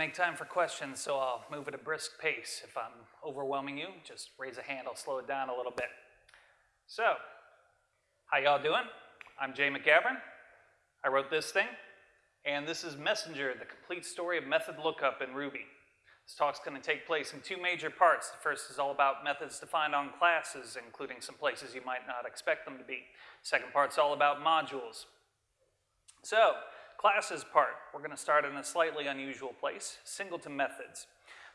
Make time for questions, so I'll move at a brisk pace. If I'm overwhelming you, just raise a hand, I'll slow it down a little bit. So, how y'all doing? I'm Jay McGavren. I wrote this thing, and this is Messenger, the complete story of method lookup in Ruby. This talk's going to take place in two major parts. The first is all about methods defined on classes, including some places you might not expect them to be. Second part's all about modules. So, classes part, we're going to start in a slightly unusual place, singleton methods.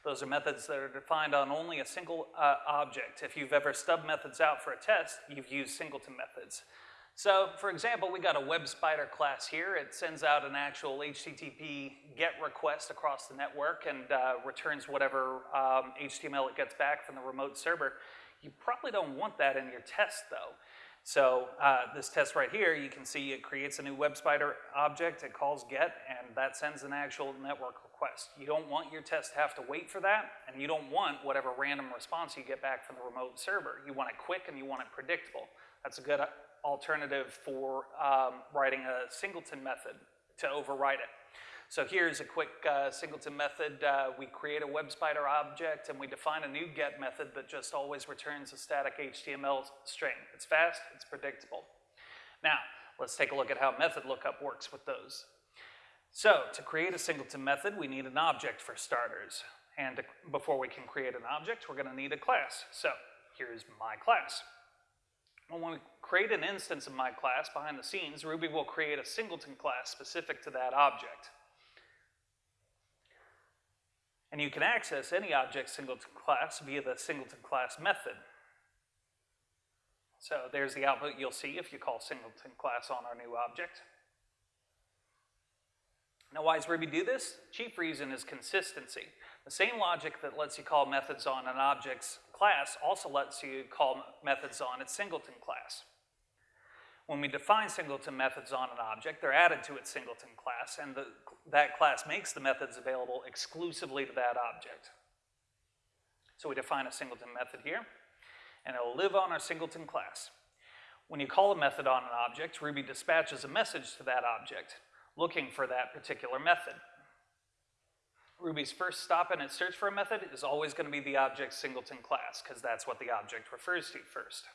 Those are methods that are defined on only a single uh, object. If you've ever stubbed methods out for a test, you've used singleton methods. So, for example, we got a web spider class here. It sends out an actual HTTP GET request across the network and uh, returns whatever um, HTML it gets back from the remote server. You probably don't want that in your test, though. So uh, this test right here, you can see it creates a new web spider object, it calls get, and that sends an actual network request. You don't want your test to have to wait for that, and you don't want whatever random response you get back from the remote server. You want it quick and you want it predictable. That's a good alternative for um, writing a singleton method to override it. So here's a quick uh, singleton method. Uh, we create a web spider object and we define a new get method that just always returns a static HTML string. It's fast, it's predictable. Now, let's take a look at how method lookup works with those. So to create a singleton method, we need an object for starters. And to, before we can create an object, we're gonna need a class. So here's my class. When we create an instance of my class behind the scenes, Ruby will create a singleton class specific to that object. And you can access any object singleton class via the singleton class method. So there's the output you'll see if you call singleton class on our new object. Now why does Ruby do this? Chief reason is consistency. The same logic that lets you call methods on an object's class also lets you call methods on its singleton class. When we define singleton methods on an object, they're added to its singleton class, and the, that class makes the methods available exclusively to that object. So we define a singleton method here, and it'll live on our singleton class. When you call a method on an object, Ruby dispatches a message to that object, looking for that particular method. Ruby's first stop in its search for a method is always going to be the object's singleton class, because that's what the object refers to first.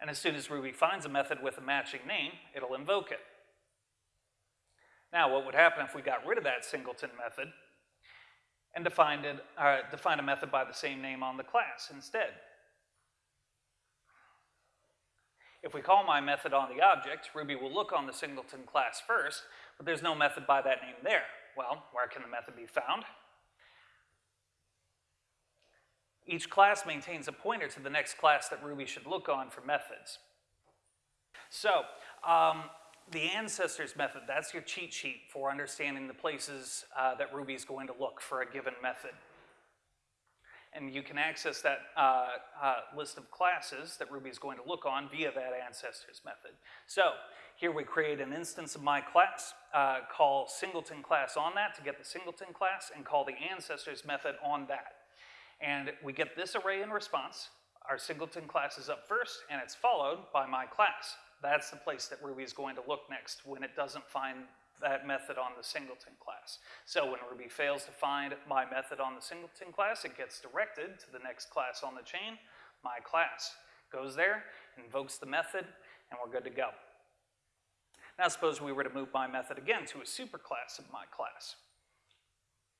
And as soon as Ruby finds a method with a matching name, it'll invoke it. Now, what would happen if we got rid of that singleton method and defined, it, uh, defined a method by the same name on the class instead? If we call my method on the object, Ruby will look on the singleton class first, but there's no method by that name there. Well, where can the method be found? Each class maintains a pointer to the next class that Ruby should look on for methods. So, um, the ancestors method, that's your cheat sheet for understanding the places uh, that Ruby is going to look for a given method. And you can access that uh, uh, list of classes that Ruby is going to look on via that ancestors method. So here we create an instance of my class, uh, call singleton class on that to get the singleton class, and call the ancestors method on that. And we get this array in response. Our singleton class is up first, and it's followed by my class. That's the place that Ruby is going to look next when it doesn't find that method on the singleton class. So when Ruby fails to find my method on the singleton class, it gets directed to the next class on the chain, my class. Goes there, invokes the method, and we're good to go. Now suppose we were to move my method again to a superclass of my class.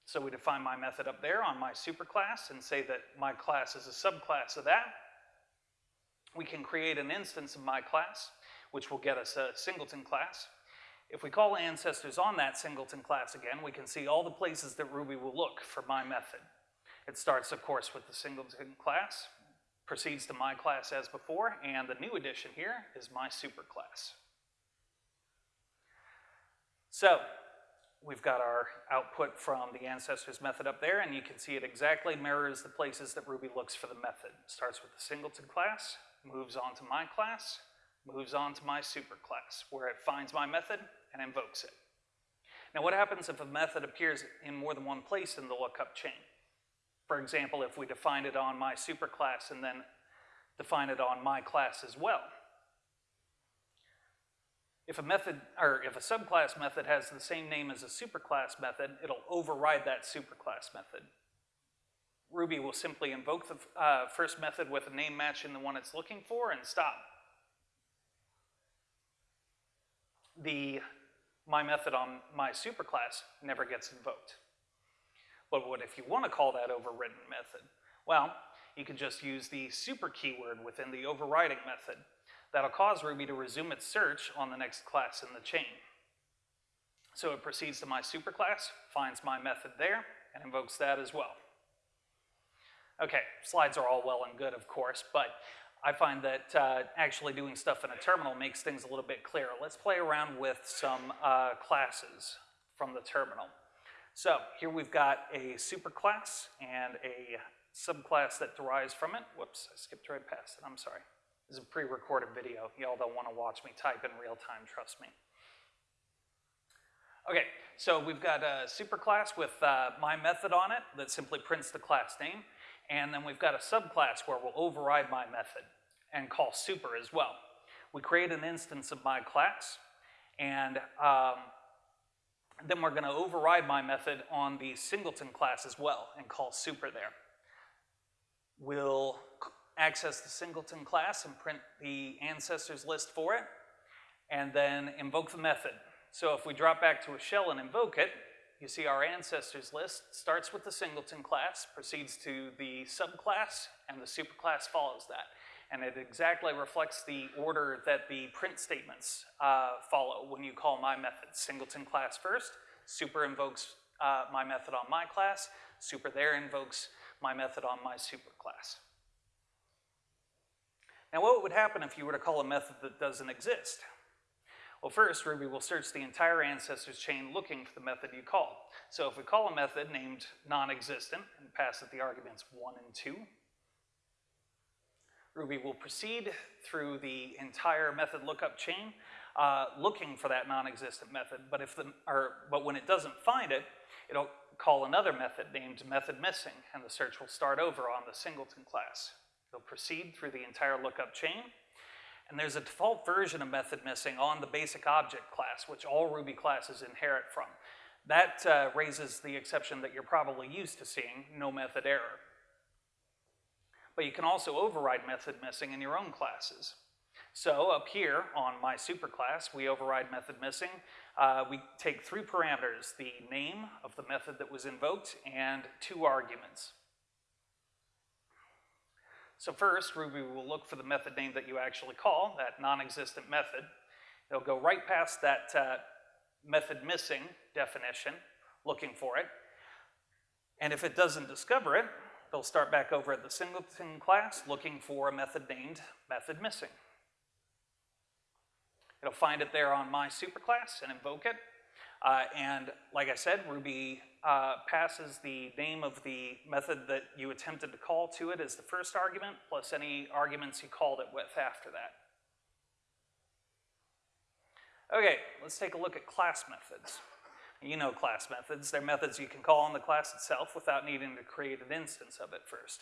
So we define my method up there on my superclass and say that my class is a subclass of that. We can create an instance of my class, which will get us a singleton class. If we call ancestors on that singleton class again, we can see all the places that Ruby will look for my method. It starts, of course, with the singleton class, proceeds to my class as before, and the new addition here is my superclass. So, we've got our output from the ancestors method up there, and you can see it exactly mirrors the places that Ruby looks for the method. Starts with the singleton class, moves on to my class, moves on to my superclass, where it finds my method and invokes it. Now what happens if a method appears in more than one place in the lookup chain? For example, if we define it on my superclass and then define it on my class as well. If a method, or if a subclass method has the same name as a superclass method, it'll override that superclass method. Ruby will simply invoke the uh, first method with a name matching the one it's looking for and stop. The my method on my superclass never gets invoked. But what if you want to call that overridden method? Well, you can just use the super keyword within the overriding method. That'll cause Ruby to resume its search on the next class in the chain. So it proceeds to my superclass, finds my method there, and invokes that as well. Okay, slides are all well and good, of course, but I find that uh, actually doing stuff in a terminal makes things a little bit clearer. Let's play around with some uh, classes from the terminal. So here we've got a superclass and a subclass that derives from it. Whoops, I skipped right past it, I'm sorry. This is a pre-recorded video. Y'all don't want to watch me type in real time, trust me. Okay, so we've got a superclass with uh, my method on it that simply prints the class name. And then we've got a subclass where we'll override my method and call super as well. We create an instance of my class, and um, then we're going to override my method on the singleton class as well and call super there. We'll access the singleton class and print the ancestors list for it, and then invoke the method. So if we drop back to a shell and invoke it, you see our ancestors list starts with the singleton class, proceeds to the subclass, and the superclass follows that. And it exactly reflects the order that the print statements uh, follow when you call my method. Singleton class first, super invokes uh, my method on my class, super there invokes my method on my superclass. Now what would happen if you were to call a method that doesn't exist? Well, first, Ruby will search the entire ancestors chain looking for the method you call. So if we call a method named non-existent and pass it the arguments 1 and 2, Ruby will proceed through the entire method lookup chain uh, looking for that non-existent method, but, if the, or, but when it doesn't find it, it'll call another method named method missing, and the search will start over on the singleton class. It'll proceed through the entire lookup chain, and there's a default version of method missing on the basic object class, which all Ruby classes inherit from. That uh, raises the exception that you're probably used to seeing, no method error. But you can also override method missing in your own classes. So up here on my superclass, we override method missing. Uh, we take three parameters, the name of the method that was invoked and two arguments. So first, Ruby will look for the method name that you actually call, that non-existent method. It'll go right past that uh, method missing definition, looking for it. And if it doesn't discover it, it'll start back over at the singleton class looking for a method named method missing. It'll find it there on my superclass and invoke it. Uh, and like I said, Ruby uh, passes the name of the method that you attempted to call to it as the first argument, plus any arguments you called it with after that. Okay, let's take a look at class methods. You know class methods. They're methods you can call on the class itself without needing to create an instance of it first.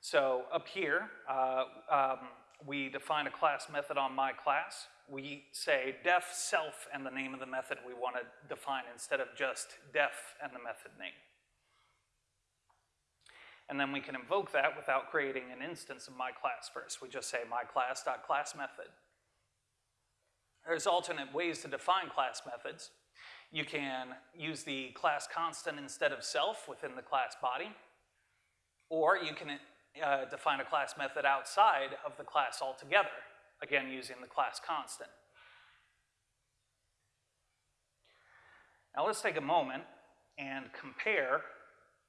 So up here, uh, um, we define a class method on my class we say def self and the name of the method we want to define instead of just def and the method name. And then we can invoke that without creating an instance of my class first. We just say my class.class method. There's alternate ways to define class methods. You can use the class constant instead of self within the class body, or you can uh, define a class method outside of the class altogether again using the class constant. Now let's take a moment and compare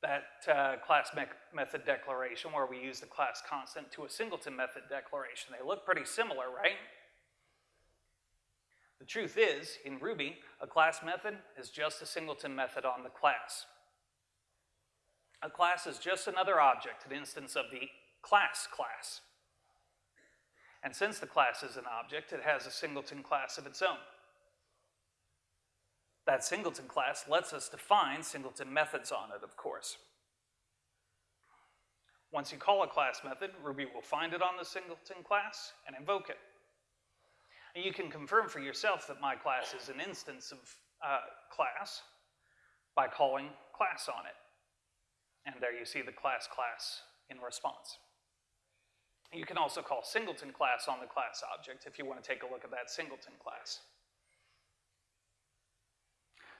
that uh, class me method declaration where we use the class constant to a singleton method declaration. They look pretty similar, right? The truth is, in Ruby, a class method is just a singleton method on the class. A class is just another object, an instance of the class class. And since the class is an object, it has a singleton class of its own. That singleton class lets us define singleton methods on it, of course. Once you call a class method, Ruby will find it on the singleton class and invoke it. And you can confirm for yourself that my class is an instance of uh, class by calling class on it. And there you see the class class in response. You can also call singleton class on the class object if you want to take a look at that singleton class.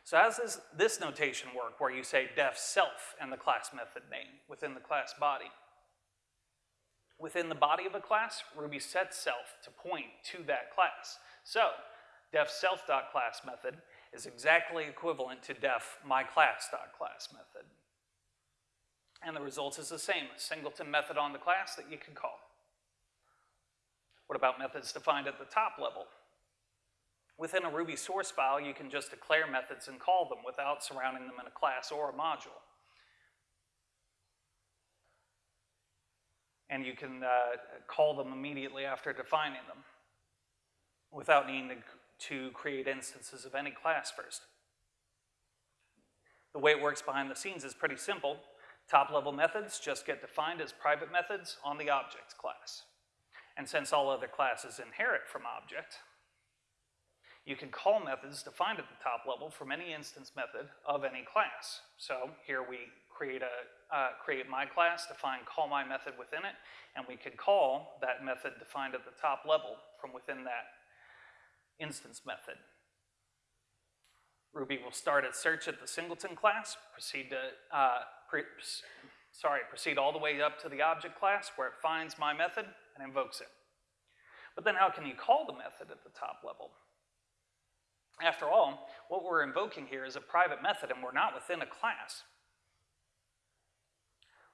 So how does this, notation work where you say def self and the class method name within the class body? Within the body of a class, Ruby sets self to point to that class. So def self.class method is exactly equivalent to def myClass.class method. And the result is the same, a singleton method on the class that you can call. What about methods defined at the top level? Within a Ruby source file, you can just declare methods and call them without surrounding them in a class or a module. And you can uh, call them immediately after defining them without needing to, to create instances of any class first. The way it works behind the scenes is pretty simple. Top level methods just get defined as private methods on the object class. And since all other classes inherit from object, you can call methods defined at the top level from any instance method of any class. So here we create a uh, create my class, define call my method within it, and we can call that method defined at the top level from within that instance method. Ruby will start its search at the singleton class, proceed to uh, pre sorry, proceed all the way up to the object class where it finds my method and invokes it. But then how can you call the method at the top level? After all, what we're invoking here is a private method and we're not within a class.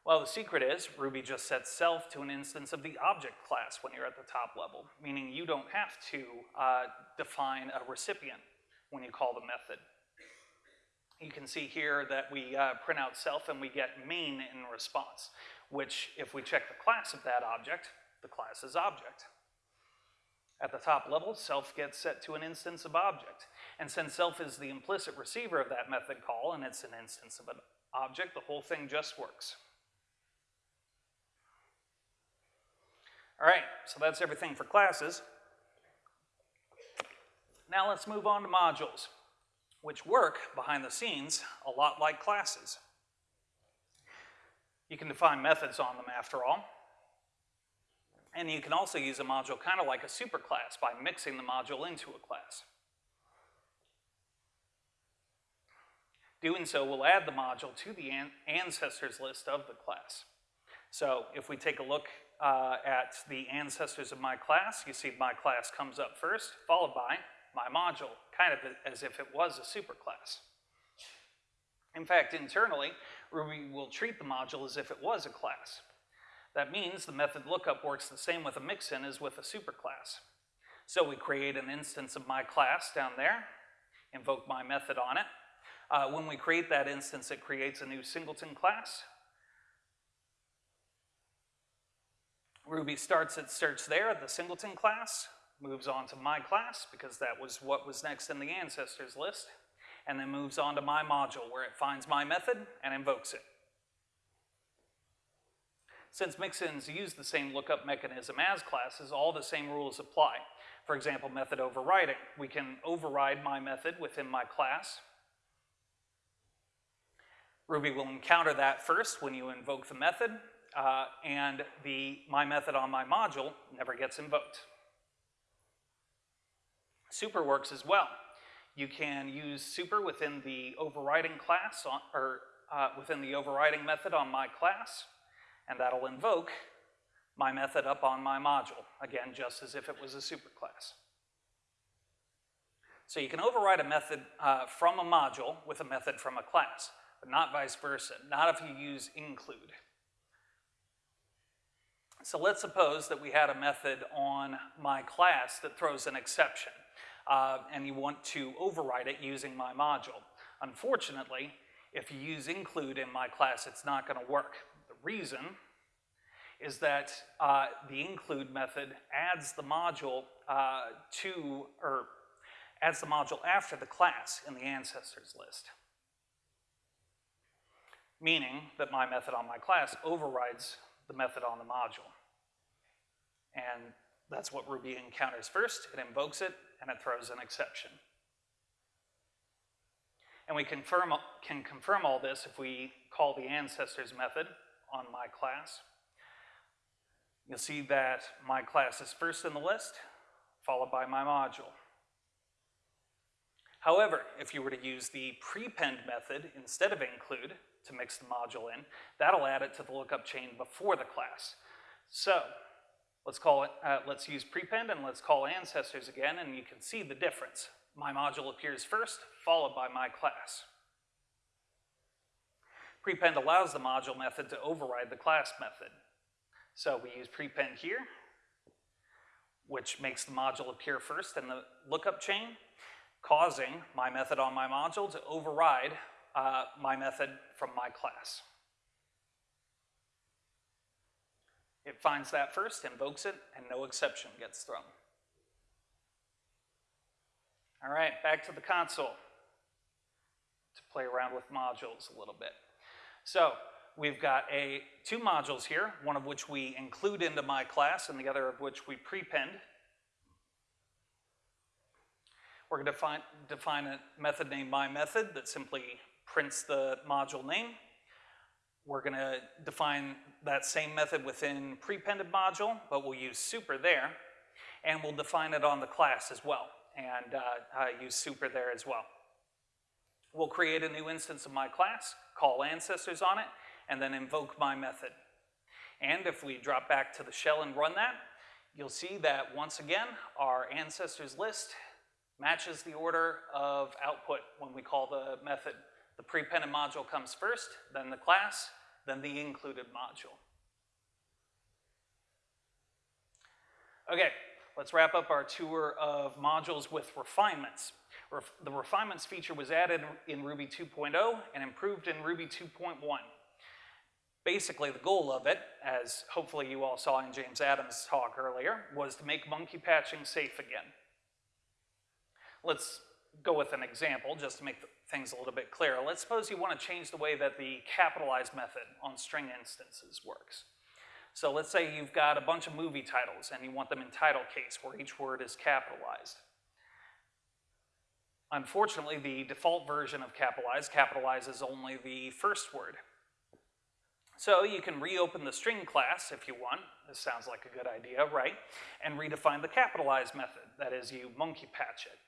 Well, the secret is Ruby just sets self to an instance of the object class when you're at the top level, meaning you don't have to uh, define a recipient when you call the method. You can see here that we uh, print out self and we get main in response, which if we check the class of that object, the class is object. At the top level, self gets set to an instance of object. And since self is the implicit receiver of that method call and it's an instance of an object, the whole thing just works. All right, so that's everything for classes. Now let's move on to modules, which work behind the scenes a lot like classes. You can define methods on them after all. And you can also use a module kind of like a superclass by mixing the module into a class. Doing so will add the module to the an ancestors list of the class. So if we take a look uh, at the ancestors of my class, you see my class comes up first, followed by my module, kind of as if it was a superclass. In fact, internally, Ruby will treat the module as if it was a class. That means the method lookup works the same with a mixin as with a superclass. So we create an instance of my class down there, invoke my method on it. Uh, when we create that instance, it creates a new singleton class. Ruby starts its search there at the singleton class, moves on to my class because that was what was next in the ancestors list, and then moves on to my module where it finds my method and invokes it. Since mixins use the same lookup mechanism as classes, all the same rules apply. For example, method overriding. We can override my method within my class. Ruby will encounter that first when you invoke the method, uh, and the my method on my module never gets invoked. Super works as well. You can use super within the overriding class, on, or uh, within the overriding method on my class, and that'll invoke my method up on my module, again, just as if it was a superclass. So you can override a method uh, from a module with a method from a class, but not vice versa, not if you use include. So let's suppose that we had a method on my class that throws an exception, uh, and you want to override it using my module. Unfortunately, if you use include in my class, it's not going to work The reason is that uh, the include method adds the module uh, to, or adds the module after the class in the ancestors list. Meaning that my method on my class overrides the method on the module. And That's what Ruby encounters first. It invokes it, and it throws an exception. And we confirm, can confirm all this if we call the ancestors method on my class. You'll see that my class is first in the list, followed by my module. However, if you were to use the prepend method instead of include to mix the module in, that'll add it to the lookup chain before the class. So let's call it, uh, let's use prepend and let's call ancestors again and you can see the difference. My module appears first, followed by my class. Prepend allows the module method to override the class method. So we use prepend here, which makes the module appear first in the lookup chain, causing my method on my module to override uh, my method from my class. It finds that first, invokes it, and no exception gets thrown. All right, back to the console to play around with modules a little bit. So we've got a, two modules here, one of which we include into my class and the other of which we prepend. We're going to define, define a method named my method that simply prints the module name. We're going to define that same method within prepended module, but we'll use super there, and we'll define it on the class as well, and uh, use super there as well. We'll create a new instance of my class, call ancestors on it, and then invoke my method. And if we drop back to the shell and run that, you'll see that once again, our ancestors list matches the order of output when we call the method. The prepended module comes first, then the class, then the included module. Okay, let's wrap up our tour of modules with refinements. Ref the refinements feature was added in Ruby 2.0 and improved in Ruby 2.1. Basically, the goal of it, as hopefully you all saw in James Adam's talk earlier, was to make monkey patching safe again. Let's go with an example just to make things a little bit clearer. Let's suppose you want to change the way that the capitalized method on string instances works. So let's say you've got a bunch of movie titles and you want them in title case where each word is capitalized. Unfortunately, the default version of capitalize capitalizes only the first word. So you can reopen the string class if you want. This sounds like a good idea, right? And redefine the capitalize method. That is, you monkey patch it.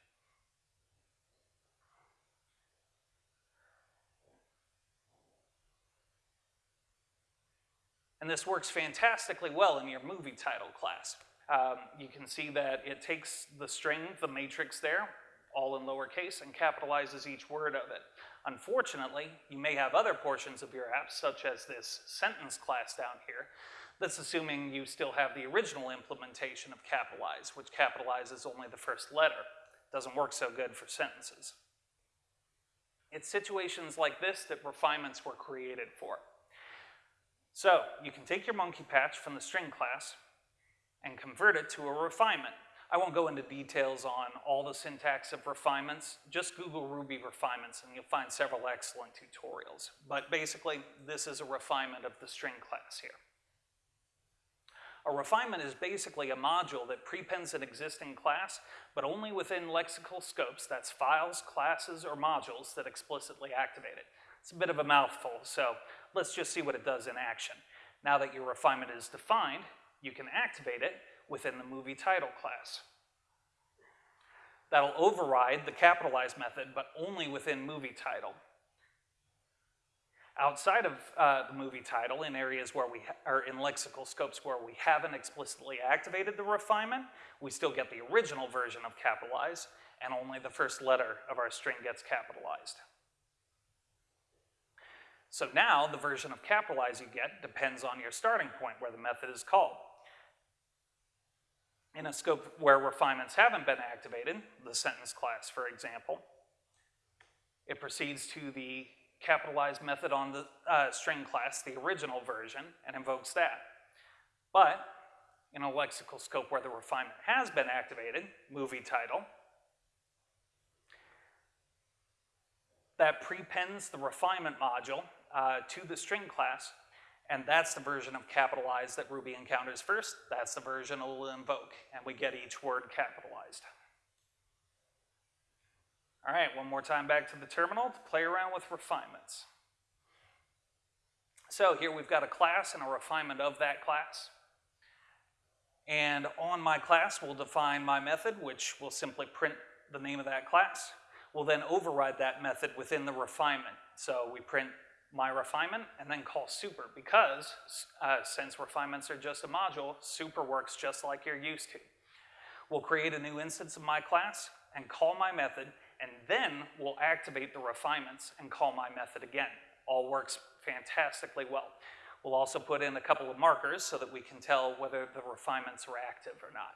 And this works fantastically well in your movie title class. Um, you can see that it takes the string, the matrix there, all in lowercase, and capitalizes each word of it. Unfortunately, you may have other portions of your app, such as this sentence class down here, that's assuming you still have the original implementation of capitalize, which capitalizes only the first letter. Doesn't work so good for sentences. It's situations like this that refinements were created for. So you can take your monkey patch from the string class and convert it to a refinement. I won't go into details on all the syntax of refinements. Just Google Ruby refinements and you'll find several excellent tutorials. But basically, this is a refinement of the string class here. A refinement is basically a module that prepends an existing class, but only within lexical scopes, that's files, classes, or modules that explicitly activate it. It's a bit of a mouthful, so let's just see what it does in action. Now that your refinement is defined, you can activate it within the movie title class. That'll override the capitalize method, but only within movie title. Outside of uh, the movie title, in areas where we, are in lexical scopes where we haven't explicitly activated the refinement, we still get the original version of capitalize, and only the first letter of our string gets capitalized. So now the version of capitalize you get depends on your starting point where the method is called. In a scope where refinements haven't been activated, the sentence class, for example, it proceeds to the capitalized method on the uh, string class, the original version, and invokes that. But in a lexical scope where the refinement has been activated, movie title, that prepends the refinement module uh, to the string class And that's the version of capitalized that Ruby encounters first. That's the version it will invoke, and we get each word capitalized. All right, one more time back to the terminal to play around with refinements. So here we've got a class and a refinement of that class. And on my class, we'll define my method, which will simply print the name of that class. We'll then override that method within the refinement. So we print my refinement and then call super because uh, since refinements are just a module, super works just like you're used to. We'll create a new instance of my class and call my method and then we'll activate the refinements and call my method again. All works fantastically well. We'll also put in a couple of markers so that we can tell whether the refinements are active or not.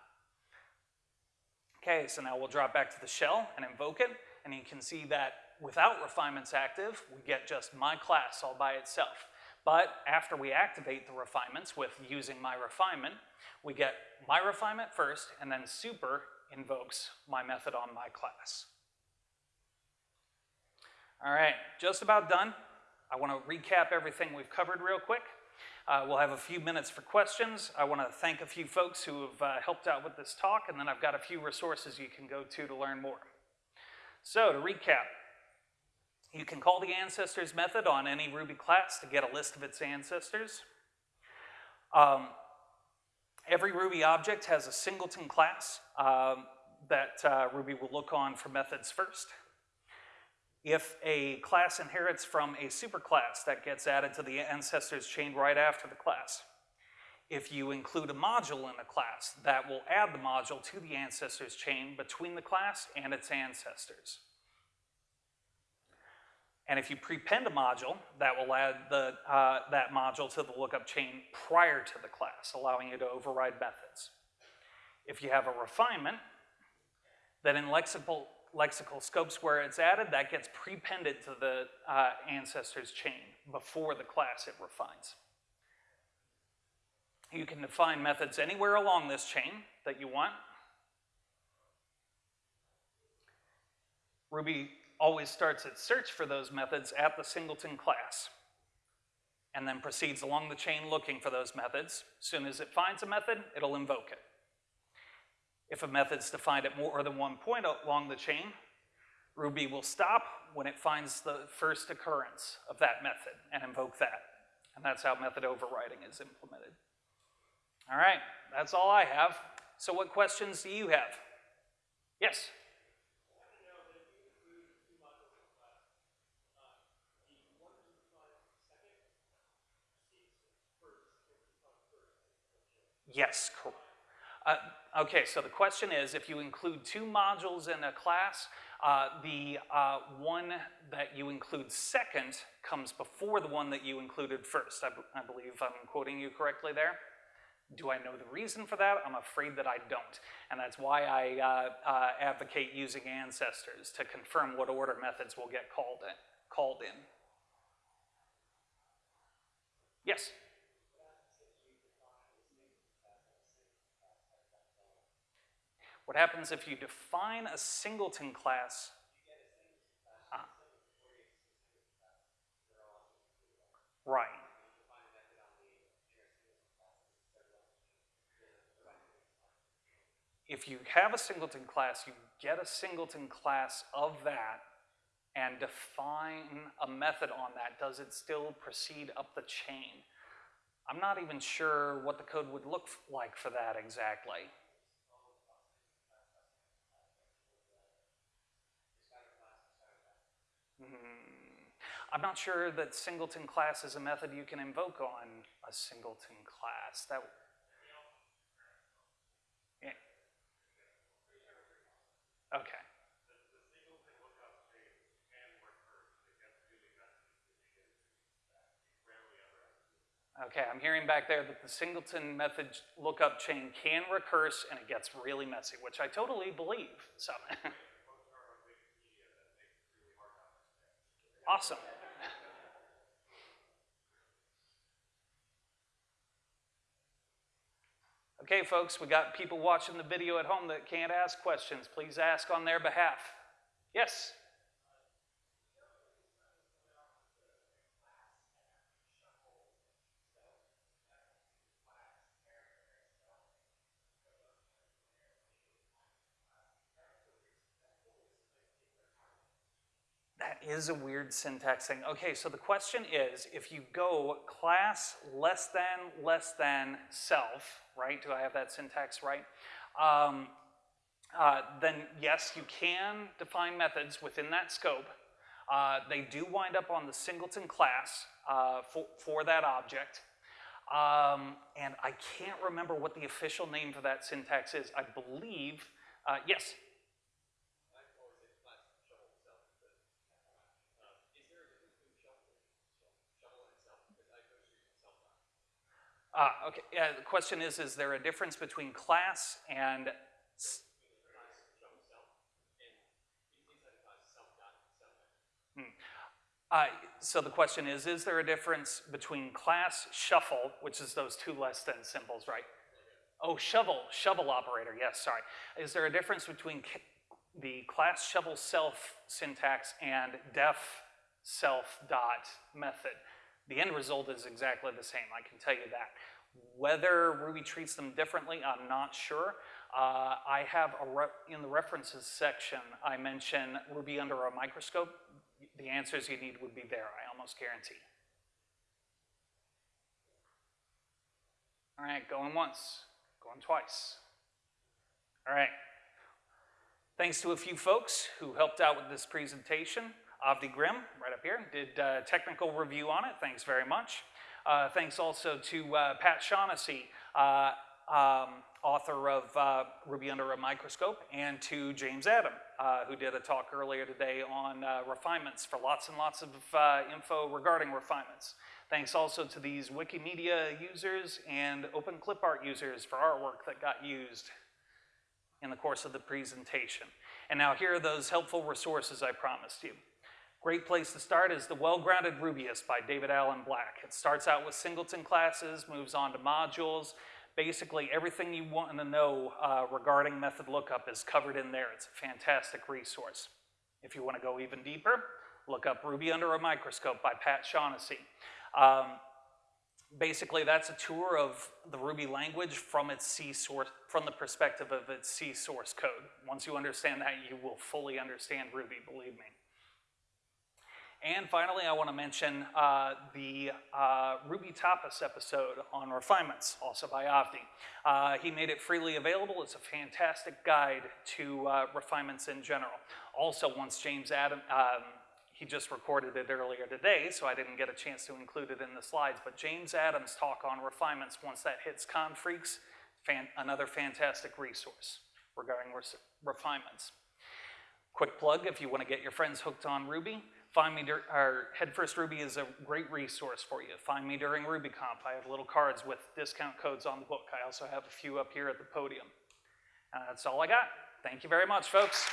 Okay, so now we'll drop back to the shell and invoke it, and you can see that without refinements active, we get just my class all by itself. But after we activate the refinements with using my refinement, we get my refinement first, and then super invokes my method on my class. All right, just about done. I want to recap everything we've covered real quick. Uh, we'll have a few minutes for questions. I want to thank a few folks who have uh, helped out with this talk, and then I've got a few resources you can go to to learn more. So to recap, you can call the ancestors method on any Ruby class to get a list of its ancestors. Um, every Ruby object has a singleton class um, that uh, Ruby will look on for methods first. If a class inherits from a superclass, that gets added to the ancestors chain right after the class. If you include a module in a class, that will add the module to the ancestors chain between the class and its ancestors. And if you prepend a module, that will add the, uh, that module to the lookup chain prior to the class, allowing you to override methods. If you have a refinement, then in lexical, lexical scopes where it's added, that gets prepended to the uh, ancestors chain before the class it refines. You can define methods anywhere along this chain that you want. Ruby always starts its search for those methods at the singleton class and then proceeds along the chain looking for those methods. As soon as it finds a method, it'll invoke it. If a method's defined at more than one point along the chain, Ruby will stop when it finds the first occurrence of that method and invoke that. And that's how method overriding is implemented. All right, that's all I have. So what questions do you have? Yes? Yes, uh, okay, so the question is, if you include two modules in a class, uh, the uh, one that you include second comes before the one that you included first. I, I believe I'm quoting you correctly there. Do I know the reason for that? I'm afraid that I don't. And that's why I uh, uh, advocate using ancestors to confirm what order methods will get called in. Called in. Yes? What happens if you define a singleton class? Ah. Right. If you have a singleton class, you get a singleton class of that and define a method on that. Does it still proceed up the chain? I'm not even sure what the code would look like for that exactly. I'm not sure that singleton class is a method you can invoke on a singleton class. That yeah. Okay. Okay, I'm hearing back there that the singleton method lookup chain can recurse and it gets really messy, which I totally believe. So, awesome. Okay, folks, we got people watching the video at home that can't ask questions. Please ask on their behalf. Yes? Is a weird syntax thing. Okay, so the question is, if you go class less than, less than self, right? Do I have that syntax right? Um, uh, then yes, you can define methods within that scope. Uh, they do wind up on the singleton class uh, for, for that object. Um, and I can't remember what the official name for that syntax is. I believe, uh, yes? Ah, okay. Yeah, the question is, is there a difference between class and uh, so the question is, is there a difference between class shuffle, which is those two less than symbols, right? Oh, shovel, shovel operator, yes, sorry. Is there a difference between the class shovel self syntax and def self dot method? The end result is exactly the same, I can tell you that. Whether Ruby treats them differently, I'm not sure. Uh, I have in the references section, I mention Ruby under a microscope. The answers you need would be there, I almost guarantee. All right, going once, going twice. All right. Thanks to a few folks who helped out with this presentation. Avdi Grimm, right up here, did a technical review on it. Thanks very much. Uh, thanks also to uh, Pat Shaughnessy, uh, um, author of uh, Ruby Under a Microscope, and to James Adam, uh, who did a talk earlier today on uh, refinements for lots and lots of info regarding refinements. Thanks also to these Wikimedia users and Open Clip Art users for artwork that got used in the course of the presentation. And now here are those helpful resources I promised you. Great place to start is The Well-Grounded Rubyist by David Allen Black. It starts out with singleton classes, moves on to modules. Basically, everything you want to know uh, regarding method lookup is covered in there. It's a fantastic resource. If you want to go even deeper, look up Ruby Under a Microscope by Pat Shaughnessy. Um, basically, that's a tour of the Ruby language from its C source, from the perspective of its C source code. Once you understand that, you will fully understand Ruby, believe me. And finally, I want to mention uh, the uh, Ruby Tapas episode on refinements, also by Avdi. Uh, he made it freely available. It's a fantastic guide to uh, refinements in general. Also, once James Adam, um, he just recorded it earlier today, so I didn't get a chance to include it in the slides, but James Adam's talk on refinements, once that hits Confreaks, fan another fantastic resource regarding re refinements. Quick plug if you want to get your friends hooked on Ruby, Find me, our Head First Ruby is a great resource for you. Find me during RubyConf. I have little cards with discount codes on the book. I also have a few up here at the podium. Uh, that's all I got. Thank you very much, folks.